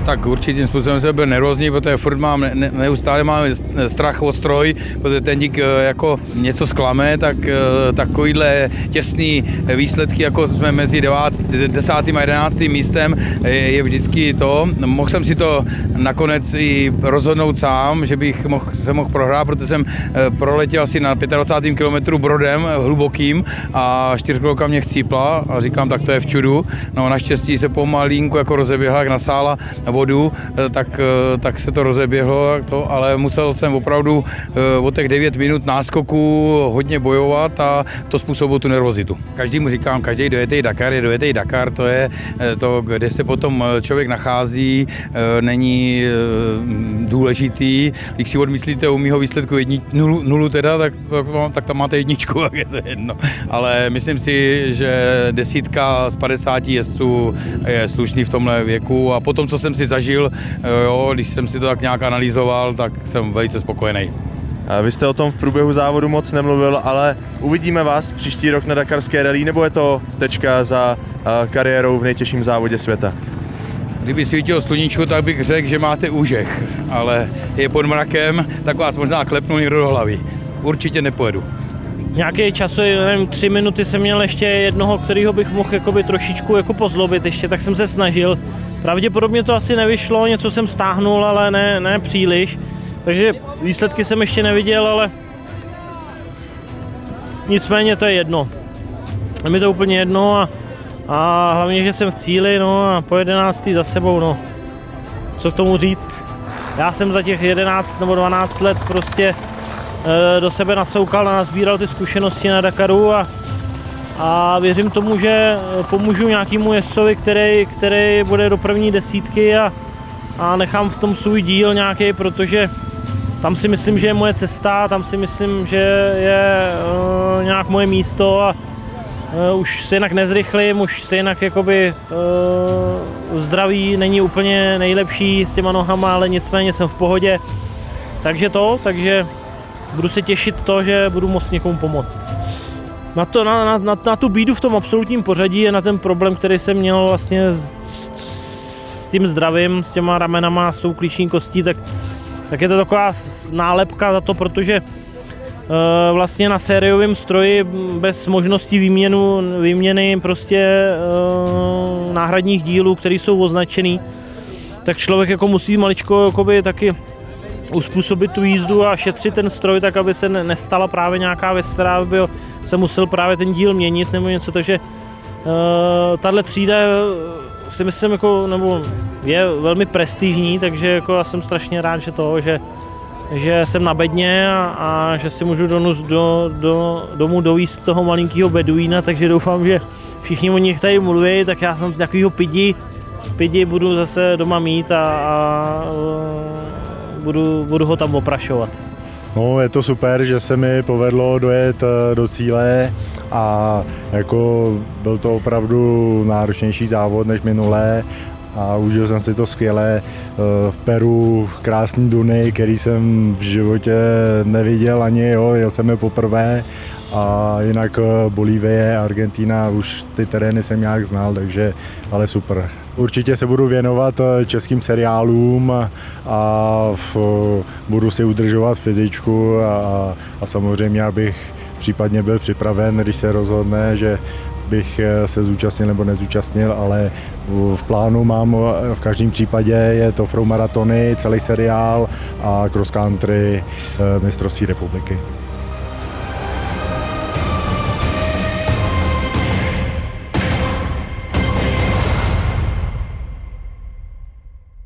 tak určitým způsobem jsem byl nervózní, protože furt mám, ne, neustále mám strach o stroj, protože ten dík eh, jako něco zklame, tak eh, takovýhle těsný výsledky, jako jsme mezi 9, 10. a 11. místem, je, je vždycky to. Mohl jsem si to nakonec i rozhodnout sám, že bych mohl, se mohl prohrát, protože jsem proletěl asi na 25. kilometru brodem hlubokým a čtyřkolka mě chcípla a říkám, tak to je v čudu. No naštěstí se pomalínku jako rozeběhla, jak nasála vodu, eh, tak, eh, tak se to rozeběhlo, to, ale musel jsem opravdu eh, o těch 9 minut náskoku hodně bojovat a to způsobilo tu nervozitu. Každý mu říkám, každý dojetý Dakar je dojetý Dakar, to je to, kde se potom člověk nachází, není důležitý. Když si odmyslíte u mýho výsledku jedni, nulu, nulu teda, tak, tak, tak tam máte jedničku, tak je to jedno. Ale myslím si, že desítka z 50 jezdců je slušný v tomhle věku a potom, co jsem si zažil, eh, jo, když jsem si to tak nějak analyzoval, tak jsem velice spokojený. Vy jste o tom v průběhu závodu moc nemluvil, ale uvidíme vás příští rok na Dakarské rally, nebo je to tečka za eh, kariérou v nejtěžším závodě světa? Kdyby svítil sluníčko, tak bych řekl, že máte úžeh, ale je pod mrakem, tak vás možná klepnu někdo do hlavy. Určitě nepojedu nějaký čas, nevím, tři minuty jsem měl ještě jednoho, kterého bych mohl jakoby trošičku jako pozlobit ještě, tak jsem se snažil. Pravděpodobně to asi nevyšlo, něco jsem stáhnul, ale ne, ne příliš. Takže výsledky jsem ještě neviděl, ale nicméně to je jedno. Je mi to úplně jedno a, a hlavně, že jsem v cíli, no a po 11. za sebou, no. Co k tomu říct? Já jsem za těch 11 nebo 12 let prostě do sebe nasoukal a nazbíral ty zkušenosti na Dakaru a, a věřím tomu, že eh, pomůžu nějakému jezdcovi, který, který bude do první desítky a, a nechám v tom svůj díl nějaký, protože tam si myslím, že je moje cesta, tam si myslím, že je uh, nějak moje místo a uh, už se jinak nezrychlím, už se jinak jakoby uh, zdraví není úplně nejlepší s těma nohama, ale nicméně jsem v pohodě. Takže to, takže budu se těšit to, že budu moct někomu pomoct. Na, to, na, na, na, na tu bídu v tom absolutním pořadí je na ten problém, který jsem měl vlastně s, s, s tím zdravím, s těma ramenama, s tou klíční kostí, tak, tak je to taková nálepka za to, protože e, vlastně na sériovém stroji bez možnosti výměnu, výměny prostě e, náhradních dílů, které jsou označený, tak člověk jako musí maličko jakoby taky uspůsobit tu jízdu a šetřit ten stroj tak, aby se nestala právě nějaká věc, která by se musel právě ten díl měnit nebo něco, takže uh, tahle třída eh, si myslím, jako, nebo je velmi prestižní, takže jako já jsem strašně rád, že to, že, že jsem na bedně a, a že si můžu donus, do, do, domů dovíst toho malinkého beduína, takže doufám, že všichni o nich tady mluví, tak já jsem takovýho pidi, pidi budu zase doma mít a, a budu, budu ho tam oprašovat. No, je to super, že se mi povedlo dojet eh, do cíle a jako byl to opravdu náročnější závod než minulé a užil jsem si to skvěle. Eh, v Peru krásný Duny, který jsem v životě neviděl ani, jo, jel jsem je poprvé a jinak eh, Bolívie, Argentina, už ty terény jsem nějak znal, takže ale super. Určitě se budu věnovat eh, českým seriálům a budu si udržovat fyzičku a, a samozřejmě, abych případně byl připraven, když se rozhodne, že bych eh, se zúčastnil nebo nezúčastnil, ale v plánu mám v každém případě je to Frou maratony, celý seriál a cross country mistrovství republiky.